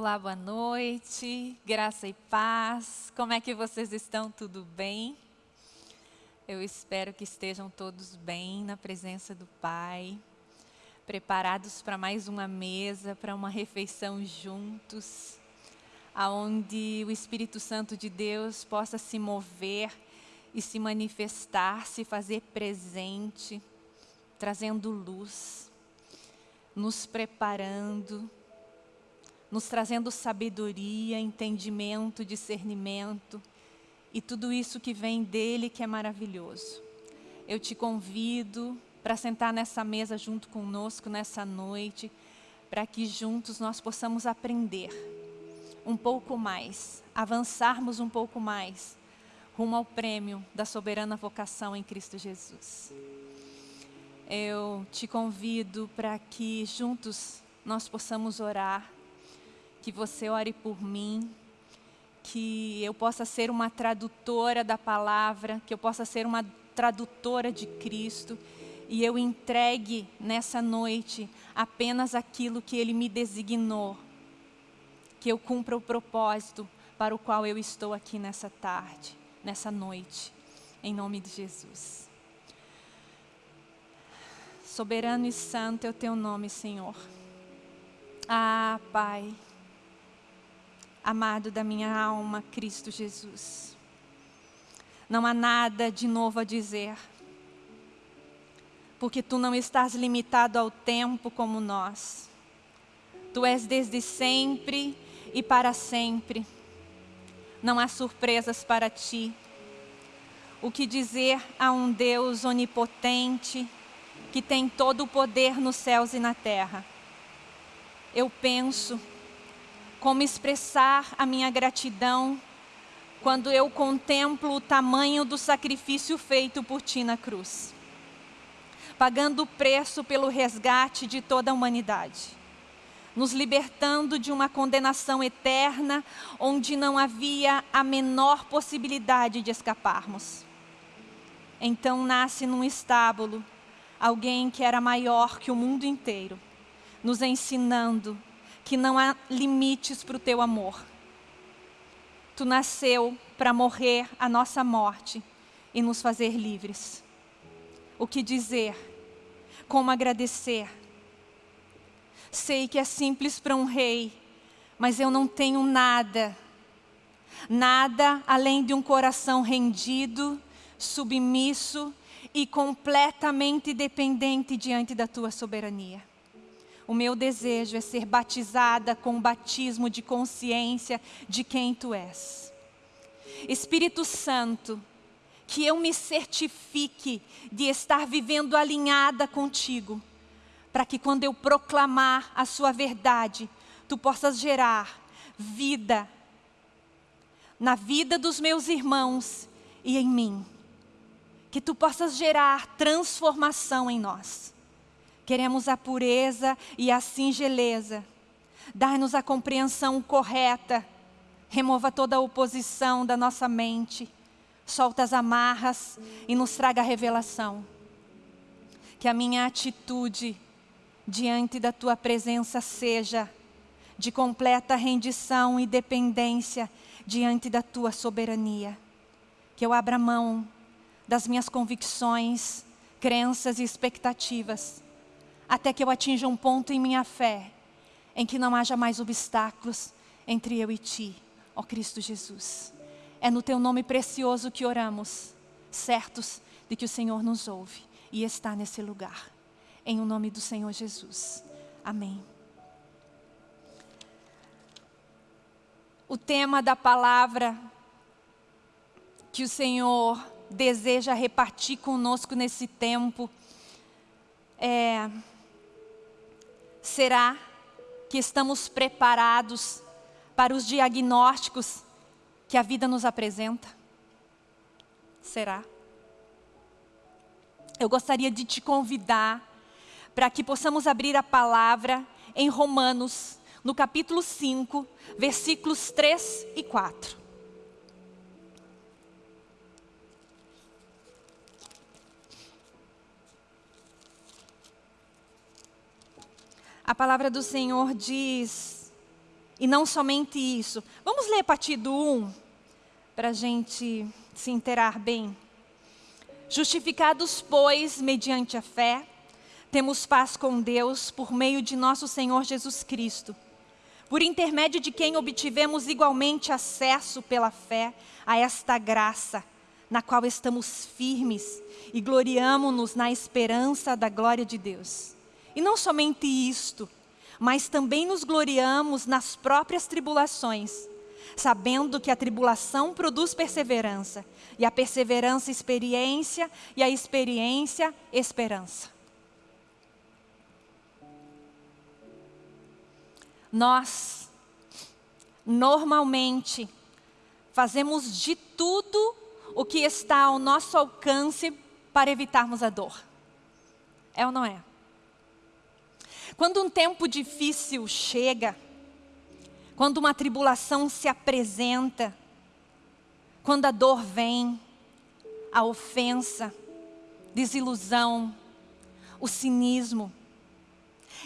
Olá, boa noite, graça e paz. Como é que vocês estão? Tudo bem? Eu espero que estejam todos bem na presença do Pai, preparados para mais uma mesa, para uma refeição juntos, aonde o Espírito Santo de Deus possa se mover e se manifestar, se fazer presente, trazendo luz, nos preparando nos trazendo sabedoria, entendimento, discernimento e tudo isso que vem dele que é maravilhoso. Eu te convido para sentar nessa mesa junto conosco nessa noite, para que juntos nós possamos aprender um pouco mais, avançarmos um pouco mais rumo ao prêmio da soberana vocação em Cristo Jesus. Eu te convido para que juntos nós possamos orar que você ore por mim, que eu possa ser uma tradutora da palavra, que eu possa ser uma tradutora de Cristo e eu entregue nessa noite apenas aquilo que Ele me designou, que eu cumpra o propósito para o qual eu estou aqui nessa tarde, nessa noite, em nome de Jesus. Soberano e santo é o teu nome, Senhor. Ah, Pai amado da minha alma, Cristo Jesus. Não há nada de novo a dizer, porque tu não estás limitado ao tempo como nós. Tu és desde sempre e para sempre. Não há surpresas para ti. O que dizer a um Deus onipotente, que tem todo o poder nos céus e na terra? Eu penso como expressar a minha gratidão quando eu contemplo o tamanho do sacrifício feito por ti na cruz, pagando o preço pelo resgate de toda a humanidade, nos libertando de uma condenação eterna onde não havia a menor possibilidade de escaparmos. Então nasce num estábulo alguém que era maior que o mundo inteiro, nos ensinando que não há limites para o teu amor. Tu nasceu para morrer a nossa morte e nos fazer livres. O que dizer? Como agradecer? Sei que é simples para um rei, mas eu não tenho nada, nada além de um coração rendido, submisso e completamente dependente diante da tua soberania. O meu desejo é ser batizada com o batismo de consciência de quem Tu és. Espírito Santo, que eu me certifique de estar vivendo alinhada contigo, para que quando eu proclamar a Sua verdade, Tu possas gerar vida na vida dos meus irmãos e em mim. Que Tu possas gerar transformação em nós. Queremos a pureza e a singeleza. Dar-nos a compreensão correta. Remova toda a oposição da nossa mente. Solta as amarras e nos traga a revelação. Que a minha atitude diante da Tua presença seja de completa rendição e dependência diante da Tua soberania. Que eu abra mão das minhas convicções, crenças e expectativas até que eu atinja um ponto em minha fé, em que não haja mais obstáculos entre eu e Ti, ó Cristo Jesus. É no Teu nome precioso que oramos, certos de que o Senhor nos ouve e está nesse lugar. Em o nome do Senhor Jesus. Amém. O tema da palavra que o Senhor deseja repartir conosco nesse tempo é Será que estamos preparados para os diagnósticos que a vida nos apresenta? Será? Eu gostaria de te convidar para que possamos abrir a palavra em Romanos, no capítulo 5, versículos 3 e 4. A palavra do Senhor diz E não somente isso. Vamos ler a partir do 1, para a gente se interar bem. Justificados, pois, mediante a fé, temos paz com Deus por meio de nosso Senhor Jesus Cristo, por intermédio de quem obtivemos igualmente acesso pela fé a esta graça, na qual estamos firmes e gloriamo-nos na esperança da glória de Deus. E não somente isto, mas também nos gloriamos nas próprias tribulações, sabendo que a tribulação produz perseverança, e a perseverança, experiência, e a experiência, esperança. Nós, normalmente, fazemos de tudo o que está ao nosso alcance para evitarmos a dor. É ou não é? Quando um tempo difícil chega, quando uma tribulação se apresenta, quando a dor vem, a ofensa, desilusão, o cinismo,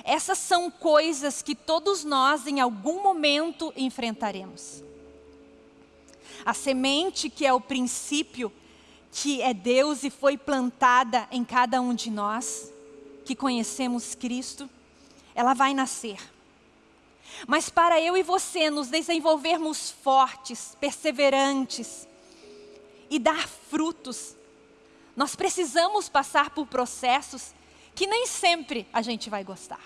essas são coisas que todos nós em algum momento enfrentaremos. A semente que é o princípio, que é Deus e foi plantada em cada um de nós, que conhecemos Cristo, ela vai nascer. Mas para eu e você nos desenvolvermos fortes, perseverantes e dar frutos, nós precisamos passar por processos que nem sempre a gente vai gostar.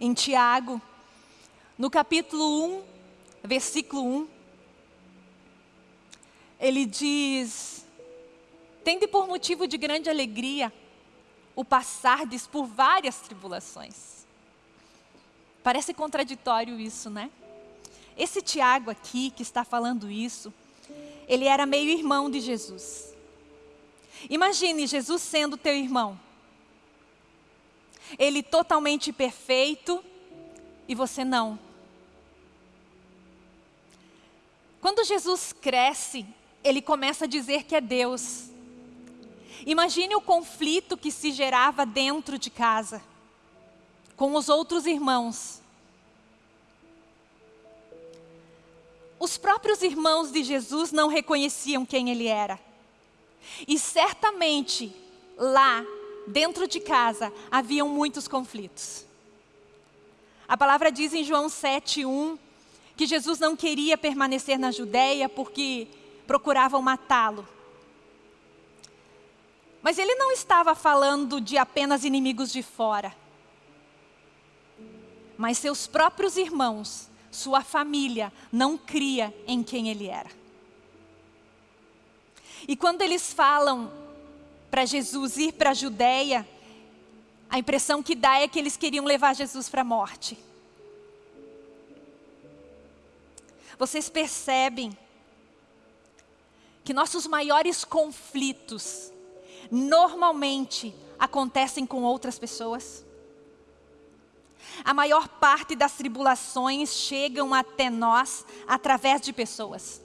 Em Tiago, no capítulo 1, versículo 1, ele diz: Tende por motivo de grande alegria o passardes por várias tribulações. Parece contraditório isso, né? Esse Tiago aqui, que está falando isso, ele era meio irmão de Jesus. Imagine Jesus sendo teu irmão. Ele totalmente perfeito e você não. Quando Jesus cresce, ele começa a dizer que é Deus. Imagine o conflito que se gerava dentro de casa, com os outros irmãos. Os próprios irmãos de Jesus não reconheciam quem ele era. E certamente, lá, dentro de casa, haviam muitos conflitos. A palavra diz em João 7,1 que Jesus não queria permanecer na Judéia porque procuravam matá-lo. Mas ele não estava falando de apenas inimigos de fora. Mas seus próprios irmãos, sua família, não cria em quem ele era. E quando eles falam para Jesus ir para a Judéia, a impressão que dá é que eles queriam levar Jesus para a morte. Vocês percebem que nossos maiores conflitos normalmente acontecem com outras pessoas? A maior parte das tribulações chegam até nós através de pessoas.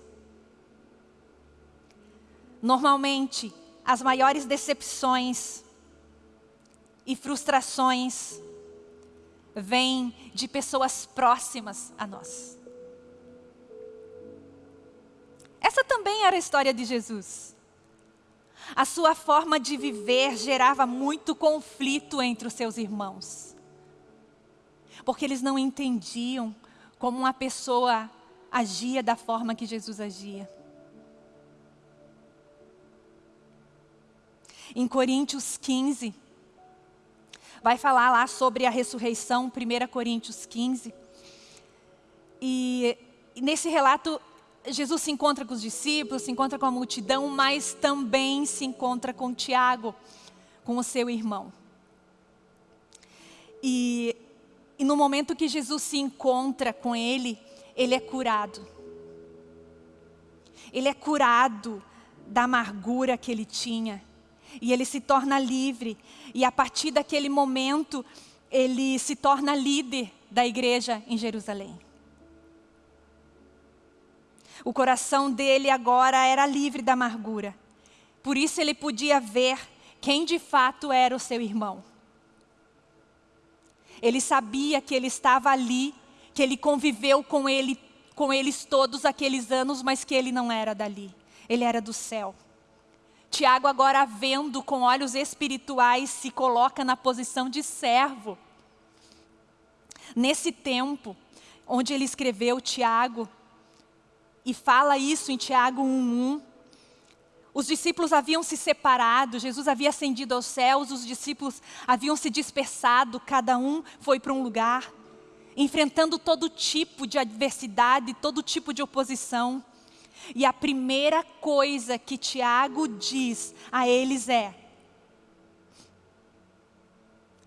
Normalmente, as maiores decepções e frustrações vêm de pessoas próximas a nós. Essa também era a história de Jesus. A sua forma de viver gerava muito conflito entre os seus irmãos. Porque eles não entendiam como uma pessoa agia da forma que Jesus agia. Em Coríntios 15, vai falar lá sobre a ressurreição, 1 Coríntios 15. E nesse relato Jesus se encontra com os discípulos, se encontra com a multidão, mas também se encontra com Tiago, com o seu irmão. E, e no momento que Jesus se encontra com ele, ele é curado. Ele é curado da amargura que ele tinha. E ele se torna livre. E a partir daquele momento, ele se torna líder da igreja em Jerusalém. O coração dele agora era livre da amargura. Por isso ele podia ver quem de fato era o seu irmão. Ele sabia que ele estava ali, que ele conviveu com, ele, com eles todos aqueles anos, mas que ele não era dali. Ele era do céu. Tiago, agora vendo com olhos espirituais, se coloca na posição de servo. Nesse tempo, onde ele escreveu Tiago, e fala isso em Tiago 1,1, os discípulos haviam se separado, Jesus havia ascendido aos céus, os discípulos haviam se dispersado, cada um foi para um lugar, enfrentando todo tipo de adversidade, todo tipo de oposição. E a primeira coisa que Tiago diz a eles é: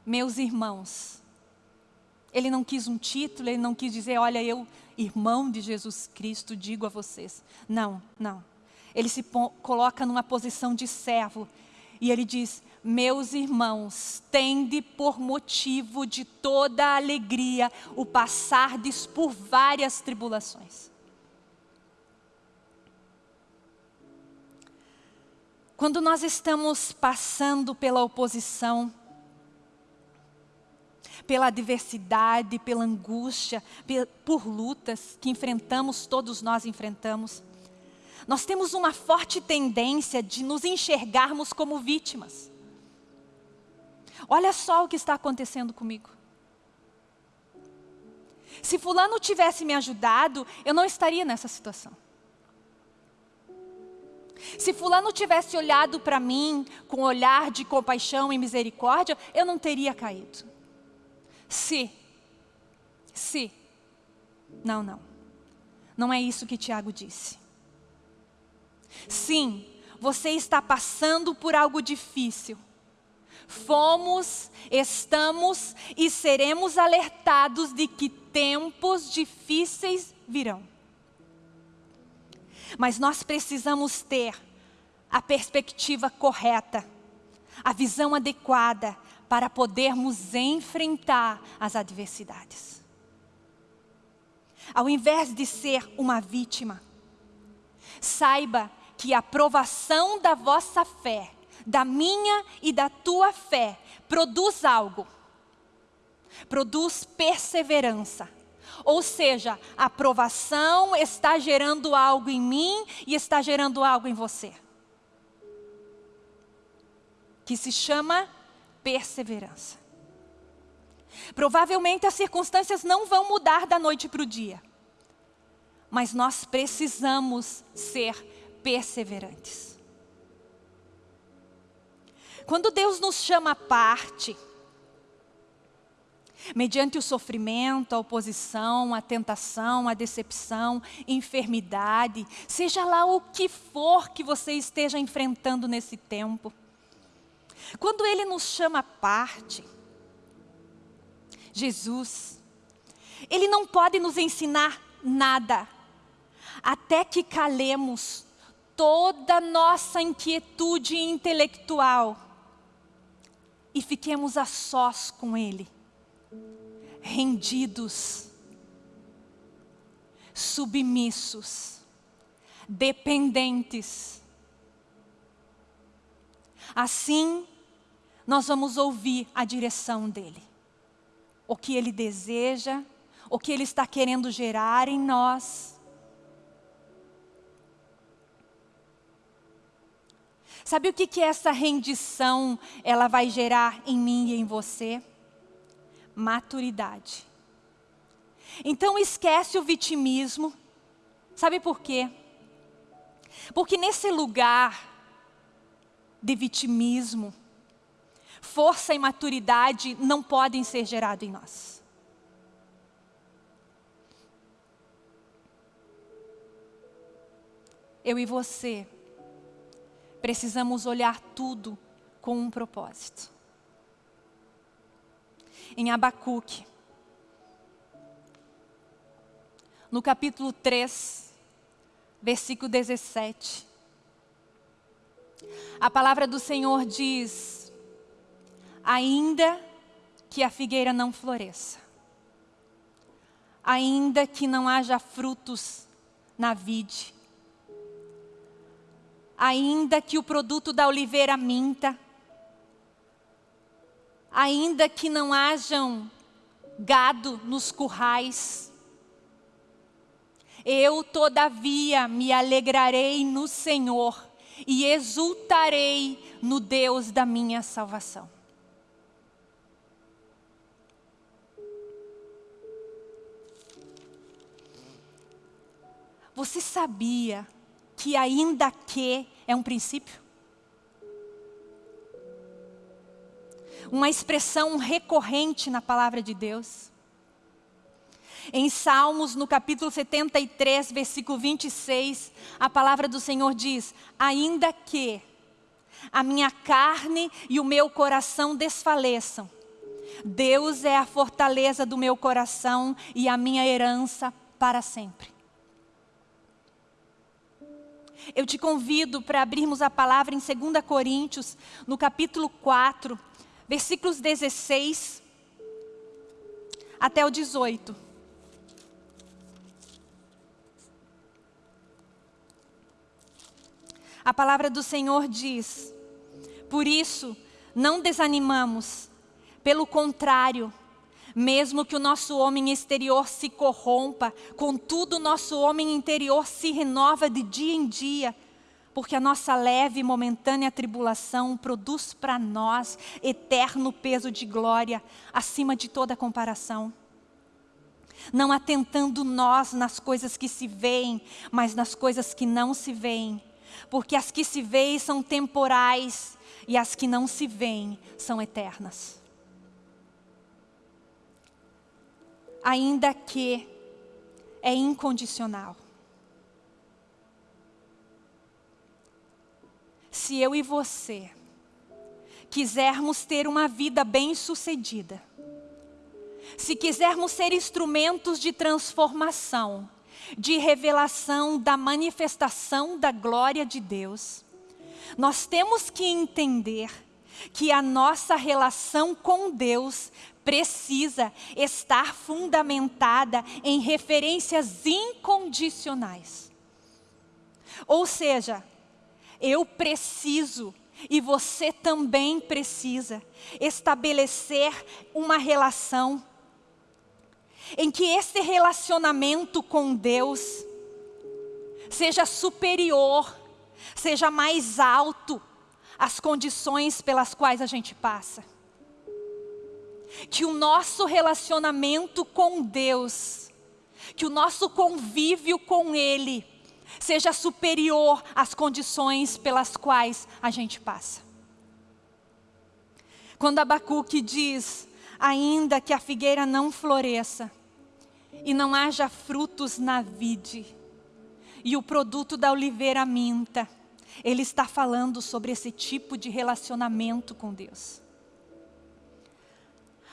Meus irmãos, ele não quis um título, ele não quis dizer, olha, eu, irmão de Jesus Cristo, digo a vocês. Não, não. Ele se coloca numa posição de servo e ele diz: Meus irmãos, tende por motivo de toda alegria o passardes por várias tribulações. Quando nós estamos passando pela oposição, pela adversidade, pela angústia, por lutas que enfrentamos, todos nós enfrentamos, nós temos uma forte tendência de nos enxergarmos como vítimas. Olha só o que está acontecendo comigo. Se fulano tivesse me ajudado, eu não estaria nessa situação. Se fulano tivesse olhado para mim com olhar de compaixão e misericórdia, eu não teria caído. Se, se, não, não. Não é isso que Tiago disse. Sim, você está passando por algo difícil. Fomos, estamos e seremos alertados de que tempos difíceis virão. Mas nós precisamos ter a perspectiva correta, a visão adequada para podermos enfrentar as adversidades. Ao invés de ser uma vítima, saiba que a aprovação da vossa fé, da minha e da tua fé, produz algo. Produz perseverança ou seja, a aprovação está gerando algo em mim e está gerando algo em você. Que se chama perseverança. Provavelmente as circunstâncias não vão mudar da noite para o dia. Mas nós precisamos ser perseverantes. Quando Deus nos chama à parte, mediante o sofrimento, a oposição, a tentação, a decepção, enfermidade, seja lá o que for que você esteja enfrentando nesse tempo. Quando Ele nos chama à parte, Jesus, Ele não pode nos ensinar nada, até que calemos toda nossa inquietude intelectual e fiquemos a sós com Ele rendidos, submissos, dependentes. Assim, nós vamos ouvir a direção dEle. O que Ele deseja, o que Ele está querendo gerar em nós. Sabe o que, que essa rendição ela vai gerar em mim e em você? maturidade. Então esquece o vitimismo. Sabe por quê? Porque nesse lugar de vitimismo, força e maturidade não podem ser gerados em nós. Eu e você precisamos olhar tudo com um propósito em Abacuque. No capítulo 3, versículo 17. A palavra do Senhor diz: Ainda que a figueira não floresça, ainda que não haja frutos na vide, ainda que o produto da oliveira minta, ainda que não hajam gado nos currais. Eu, todavia, me alegrarei no Senhor e exultarei no Deus da minha salvação. Você sabia que ainda que é um princípio? Uma expressão recorrente na palavra de Deus. Em Salmos, no capítulo 73, versículo 26, a palavra do Senhor diz: Ainda que a minha carne e o meu coração desfaleçam, Deus é a fortaleza do meu coração e a minha herança para sempre. Eu te convido para abrirmos a palavra em 2 Coríntios, no capítulo 4, versículos 16 até o 18. A palavra do Senhor diz: Por isso, não desanimamos, pelo contrário, mesmo que o nosso homem exterior se corrompa, contudo o nosso homem interior se renova de dia em dia, porque a nossa leve e momentânea tribulação produz para nós eterno peso de glória, acima de toda comparação. Não atentando nós nas coisas que se veem, mas nas coisas que não se veem, porque as que se veem são temporais e as que não se veem são eternas. Ainda que é incondicional. Se eu e você quisermos ter uma vida bem-sucedida, se quisermos ser instrumentos de transformação, de revelação da manifestação da glória de Deus, nós temos que entender que a nossa relação com Deus precisa estar fundamentada em referências incondicionais. Ou seja, eu preciso e você também precisa estabelecer uma relação em que esse relacionamento com Deus seja superior, seja mais alto às condições pelas quais a gente passa que o nosso relacionamento com Deus, que o nosso convívio com Ele, seja superior às condições pelas quais a gente passa. Quando Abacuque diz, ainda que a figueira não floresça, e não haja frutos na vide, e o produto da oliveira minta, ele está falando sobre esse tipo de relacionamento com Deus.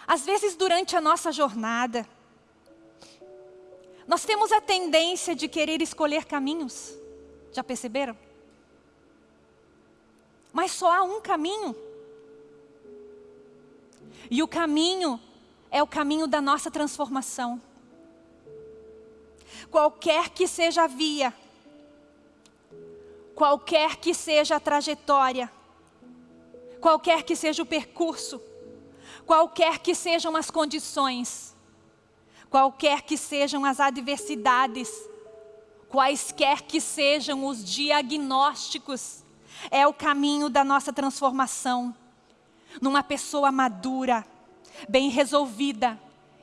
Às vezes, durante a nossa jornada, nós temos a tendência de querer escolher caminhos. Já perceberam? Mas só há um caminho. E o caminho é o caminho da nossa transformação. Qualquer que seja a via, qualquer que seja a trajetória, qualquer que seja o percurso, qualquer que sejam as condições, qualquer que sejam as adversidades, quaisquer que sejam os diagnósticos, é o caminho da nossa transformação numa pessoa madura, bem resolvida,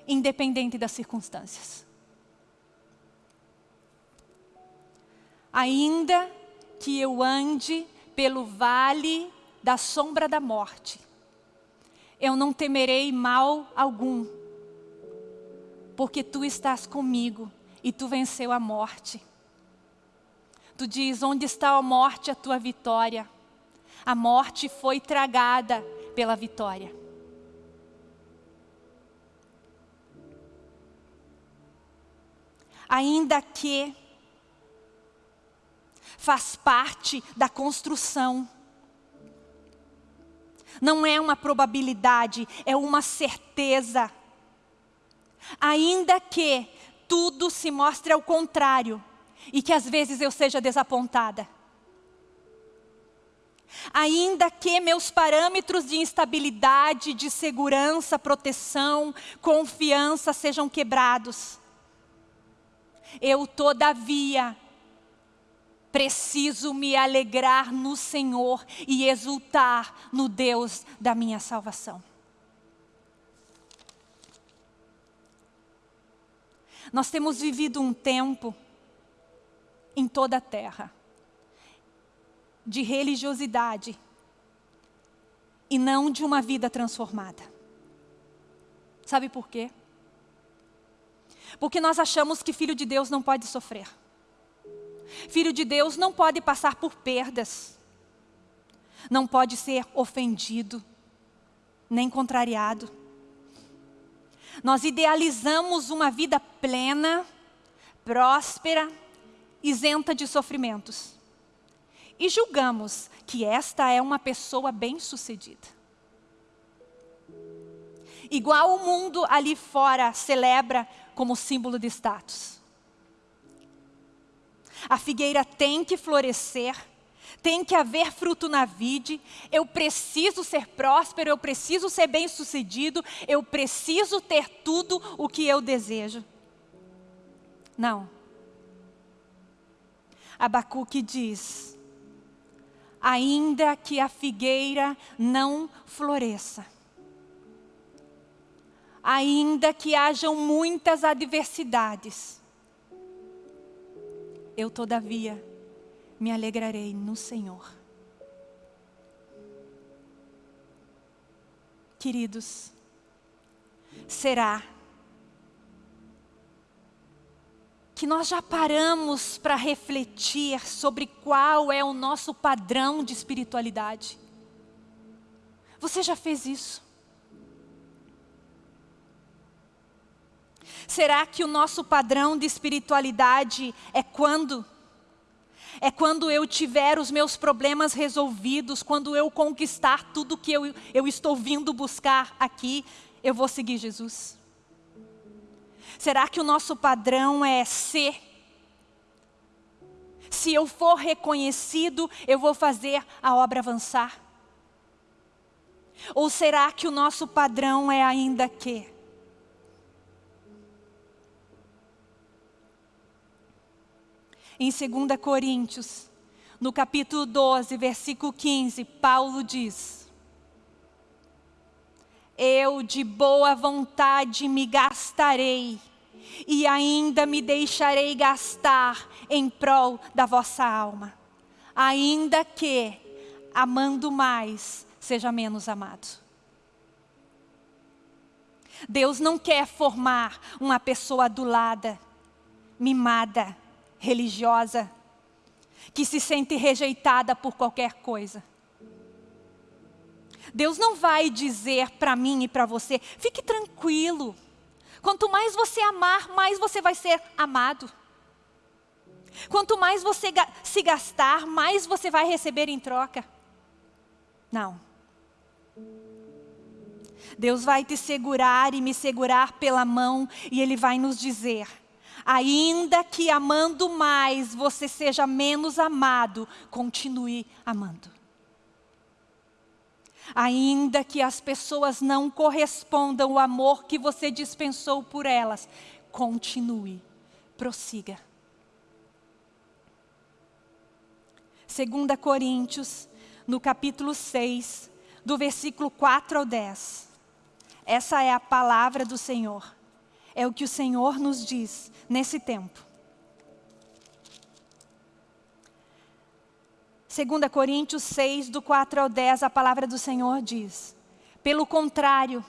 independente das circunstâncias. Ainda que eu ande pelo vale da sombra da morte, eu não temerei mal algum, porque tu estás comigo e tu venceu a morte. Tu diz, onde está a morte, a tua vitória? A morte foi tragada pela vitória. Ainda que faz parte da construção não é uma probabilidade, é uma certeza. Ainda que tudo se mostre ao contrário e que às vezes eu seja desapontada. Ainda que meus parâmetros de instabilidade, de segurança, proteção, confiança sejam quebrados, eu, todavia, preciso me alegrar no Senhor e exultar no Deus da minha salvação. Nós temos vivido um tempo em toda a terra de religiosidade e não de uma vida transformada. Sabe por quê? Porque nós achamos que filho de Deus não pode sofrer. Filho de Deus não pode passar por perdas. Não pode ser ofendido, nem contrariado. Nós idealizamos uma vida plena, próspera, isenta de sofrimentos. E julgamos que esta é uma pessoa bem-sucedida. Igual o mundo ali fora celebra como símbolo de status. A figueira tem que florescer, tem que haver fruto na vide, eu preciso ser próspero, eu preciso ser bem-sucedido, eu preciso ter tudo o que eu desejo. Não. Abacuque diz, ainda que a figueira não floresça, ainda que hajam muitas adversidades, eu todavia me alegrarei no Senhor. Queridos, será que nós já paramos para refletir sobre qual é o nosso padrão de espiritualidade? Você já fez isso? Será que o nosso padrão de espiritualidade é quando? É quando eu tiver os meus problemas resolvidos, quando eu conquistar tudo que eu, eu estou vindo buscar aqui, eu vou seguir Jesus. Será que o nosso padrão é ser? Se eu for reconhecido, eu vou fazer a obra avançar? Ou será que o nosso padrão é ainda que? Em 2 Coríntios, no capítulo 12, versículo 15, Paulo diz: Eu de boa vontade me gastarei, e ainda me deixarei gastar em prol da vossa alma, ainda que, amando mais, seja menos amado. Deus não quer formar uma pessoa adulada, mimada, religiosa, que se sente rejeitada por qualquer coisa. Deus não vai dizer para mim e para você, fique tranquilo. Quanto mais você amar, mais você vai ser amado. Quanto mais você se gastar, mais você vai receber em troca. Não. Deus vai te segurar e me segurar pela mão e Ele vai nos dizer, Ainda que amando mais você seja menos amado, continue amando. Ainda que as pessoas não correspondam ao amor que você dispensou por elas, continue, prossiga. 2 Coríntios, no capítulo 6, do versículo 4 ao 10. Essa é a palavra do Senhor. É o que o Senhor nos diz nesse tempo. 2 Coríntios 6, do 4 ao 10, a palavra do Senhor diz: Pelo contrário,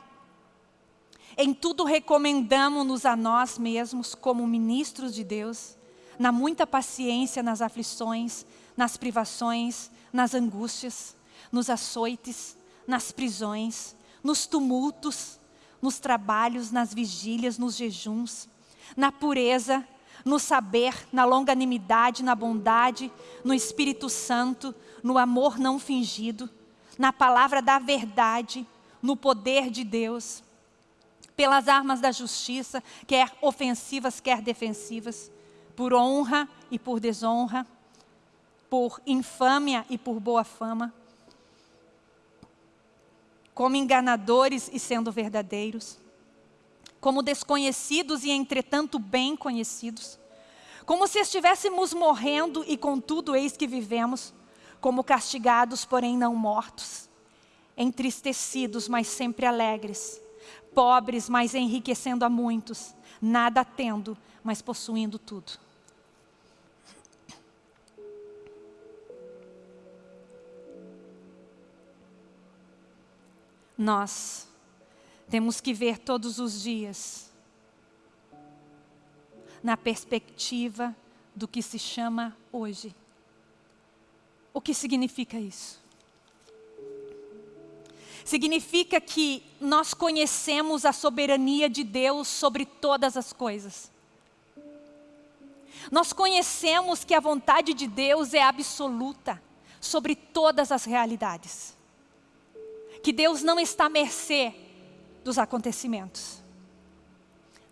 em tudo recomendamos-nos a nós mesmos, como ministros de Deus, na muita paciência nas aflições, nas privações, nas angústias, nos açoites, nas prisões, nos tumultos, nos trabalhos, nas vigílias, nos jejuns, na pureza, no saber, na longanimidade, na bondade, no Espírito Santo, no amor não fingido, na palavra da verdade, no poder de Deus, pelas armas da justiça, quer ofensivas, quer defensivas, por honra e por desonra, por infâmia e por boa fama, como enganadores e sendo verdadeiros, como desconhecidos e entretanto bem conhecidos, como se estivéssemos morrendo e contudo eis que vivemos, como castigados porém não mortos, entristecidos mas sempre alegres, pobres mas enriquecendo a muitos, nada tendo, mas possuindo tudo. Nós temos que ver todos os dias na perspectiva do que se chama hoje. O que significa isso? Significa que nós conhecemos a soberania de Deus sobre todas as coisas. Nós conhecemos que a vontade de Deus é absoluta sobre todas as realidades que Deus não está à mercê dos acontecimentos.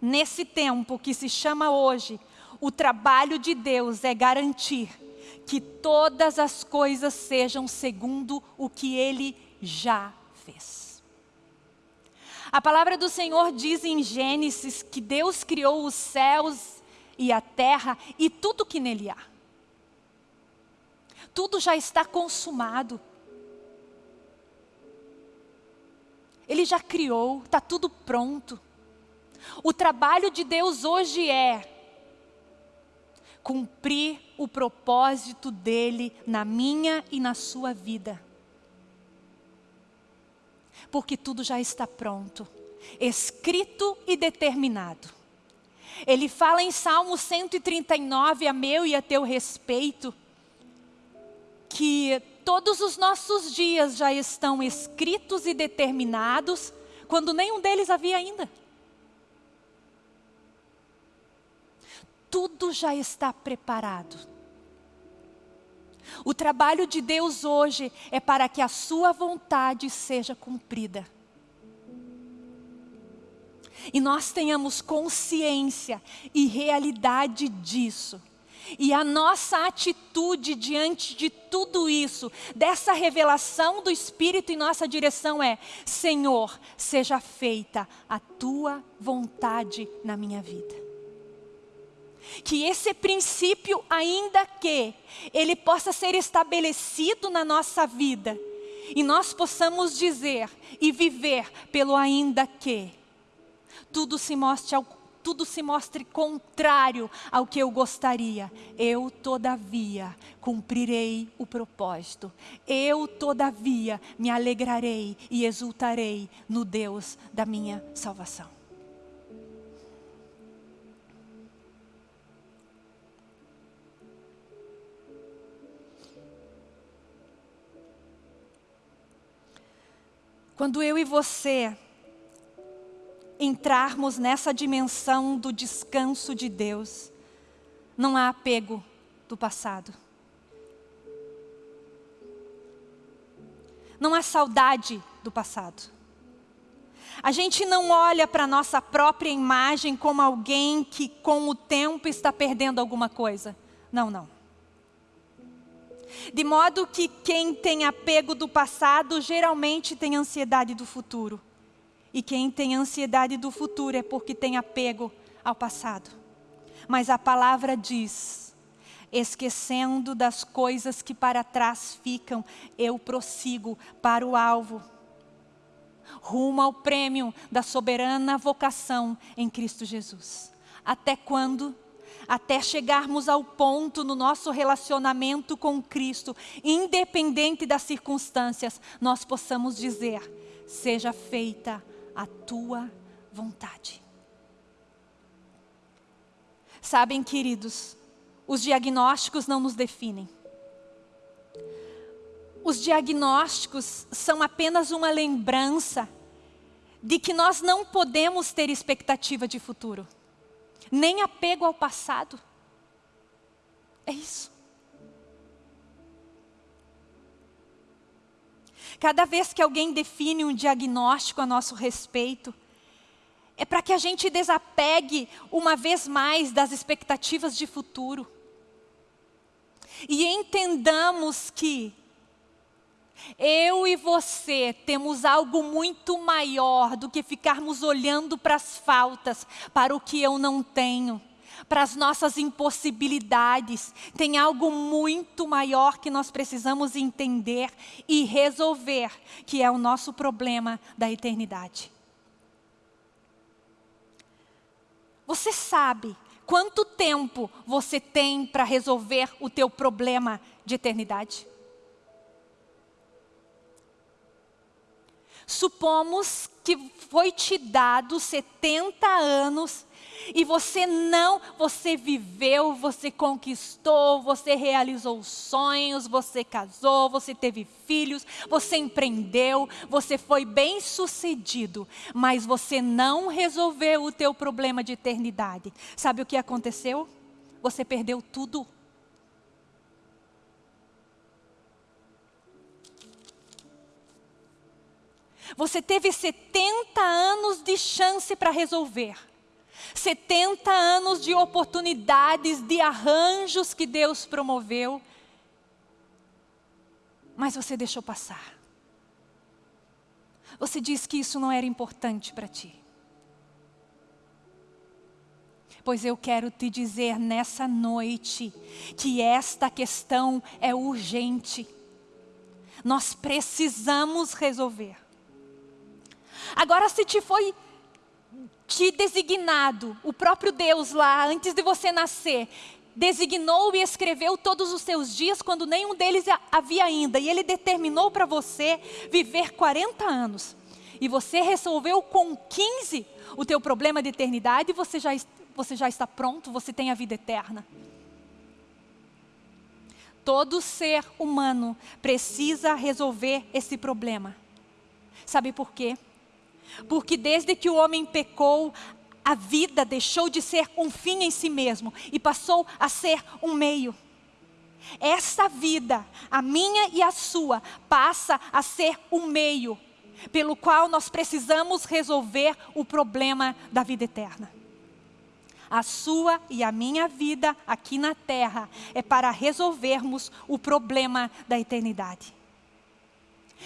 Nesse tempo que se chama hoje, o trabalho de Deus é garantir que todas as coisas sejam segundo o que Ele já fez. A palavra do Senhor diz em Gênesis que Deus criou os céus e a terra e tudo que nele há. Tudo já está consumado. Ele já criou, está tudo pronto. O trabalho de Deus hoje é cumprir o propósito dele na minha e na sua vida. Porque tudo já está pronto, escrito e determinado. Ele fala em Salmo 139, a meu e a teu respeito, que todos os nossos dias já estão escritos e determinados, quando nenhum deles havia ainda. Tudo já está preparado. O trabalho de Deus hoje é para que a sua vontade seja cumprida. E nós tenhamos consciência e realidade disso e a nossa atitude diante de tudo isso, dessa revelação do Espírito em nossa direção é: Senhor, seja feita a tua vontade na minha vida. Que esse princípio, ainda que ele possa ser estabelecido na nossa vida, e nós possamos dizer e viver pelo ainda que, tudo se mostre ao tudo se mostre contrário ao que eu gostaria, eu todavia cumprirei o propósito. Eu todavia me alegrarei e exultarei no Deus da minha salvação. Quando eu e você entrarmos nessa dimensão do descanso de Deus, não há apego do passado. Não há saudade do passado. A gente não olha para a nossa própria imagem como alguém que com o tempo está perdendo alguma coisa. Não, não. De modo que quem tem apego do passado geralmente tem ansiedade do futuro. E quem tem ansiedade do futuro é porque tem apego ao passado. Mas a palavra diz, esquecendo das coisas que para trás ficam, eu prossigo para o alvo, rumo ao prêmio da soberana vocação em Cristo Jesus. Até quando? Até chegarmos ao ponto no nosso relacionamento com Cristo, independente das circunstâncias, nós possamos dizer, seja feita a tua vontade. Sabem, queridos, os diagnósticos não nos definem. Os diagnósticos são apenas uma lembrança de que nós não podemos ter expectativa de futuro, nem apego ao passado. É isso. Cada vez que alguém define um diagnóstico a nosso respeito, é para que a gente desapegue uma vez mais das expectativas de futuro. E entendamos que Eu e você temos algo muito maior do que ficarmos olhando para as faltas, para o que eu não tenho, para as nossas impossibilidades. Tem algo muito maior que nós precisamos entender e resolver, que é o nosso problema da eternidade. Você sabe quanto tempo você tem para resolver o teu problema de eternidade? Supomos que foi te dado 70 anos e você não, você viveu, você conquistou, você realizou sonhos, você casou, você teve filhos, você empreendeu, você foi bem sucedido, mas você não resolveu o teu problema de eternidade. Sabe o que aconteceu? Você perdeu tudo. Você teve 70 anos de chance para resolver. 70 anos de oportunidades, de arranjos que Deus promoveu. Mas você deixou passar. Você disse que isso não era importante para ti. Pois eu quero te dizer nessa noite que esta questão é urgente. Nós precisamos resolver. Agora, se te foi te designado, o próprio Deus lá, antes de você nascer, designou e escreveu todos os seus dias quando nenhum deles havia ainda. E Ele determinou para você viver 40 anos. E você resolveu com 15 o teu problema de eternidade, você já, você já está pronto, você tem a vida eterna. Todo ser humano precisa resolver esse problema. Sabe por quê? Porque desde que o homem pecou, a vida deixou de ser um fim em si mesmo e passou a ser um meio. Essa vida, a minha e a sua, passa a ser um meio pelo qual nós precisamos resolver o problema da vida eterna. A sua e a minha vida aqui na terra é para resolvermos o problema da eternidade.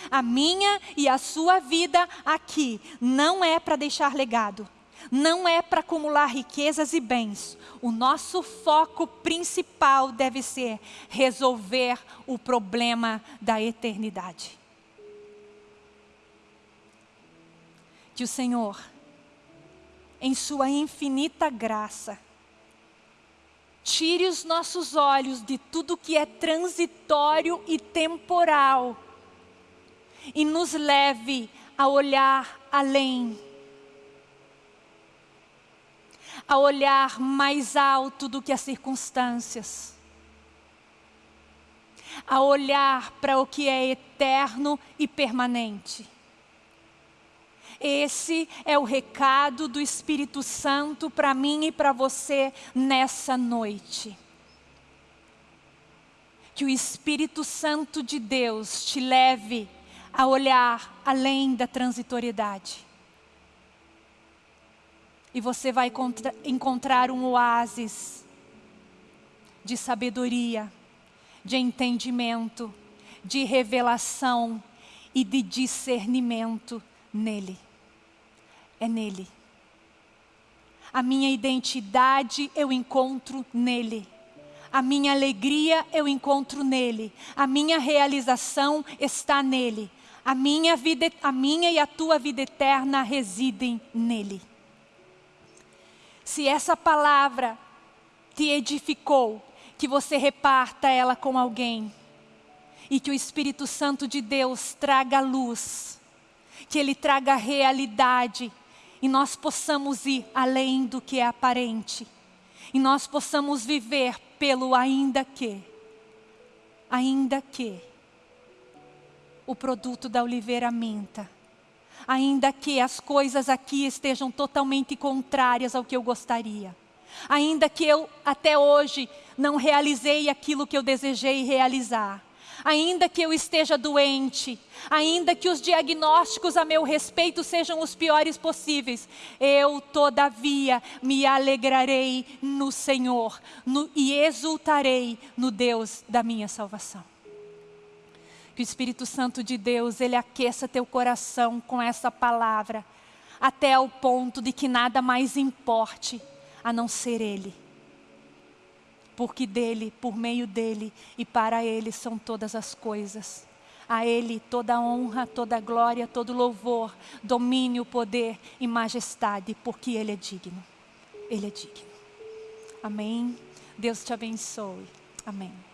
A minha e a sua vida aqui não é para deixar legado, não é para acumular riquezas e bens. O nosso foco principal deve ser resolver o problema da eternidade. Que o Senhor, em Sua infinita graça, tire os nossos olhos de tudo que é transitório e temporal e nos leve a olhar além, a olhar mais alto do que as circunstâncias, a olhar para o que é eterno e permanente. Esse é o recado do Espírito Santo para mim e para você nessa noite. Que o Espírito Santo de Deus te leve a olhar além da transitoriedade. E você vai encontrar um oásis de sabedoria, de entendimento, de revelação e de discernimento nele. É nele. A minha identidade eu encontro nele. A minha alegria eu encontro nele. A minha realização está nele. A minha, vida, a minha e a tua vida eterna residem nele. Se essa palavra te edificou, que você reparta ela com alguém. E que o Espírito Santo de Deus traga luz. Que Ele traga realidade. E nós possamos ir além do que é aparente. E nós possamos viver pelo ainda que. Ainda que o produto da oliveira minta. Ainda que as coisas aqui estejam totalmente contrárias ao que eu gostaria. Ainda que eu até hoje não realizei aquilo que eu desejei realizar. Ainda que eu esteja doente, ainda que os diagnósticos a meu respeito sejam os piores possíveis, eu todavia me alegrarei no Senhor no, e exultarei no Deus da minha salvação. Que o Espírito Santo de Deus, ele aqueça teu coração com essa palavra, até o ponto de que nada mais importe a não ser Ele. Porque dele, por meio dele e para Ele são todas as coisas. A Ele toda honra, toda glória, todo louvor, domínio, poder e majestade, porque Ele é digno. Ele é digno. Amém. Deus te abençoe. Amém.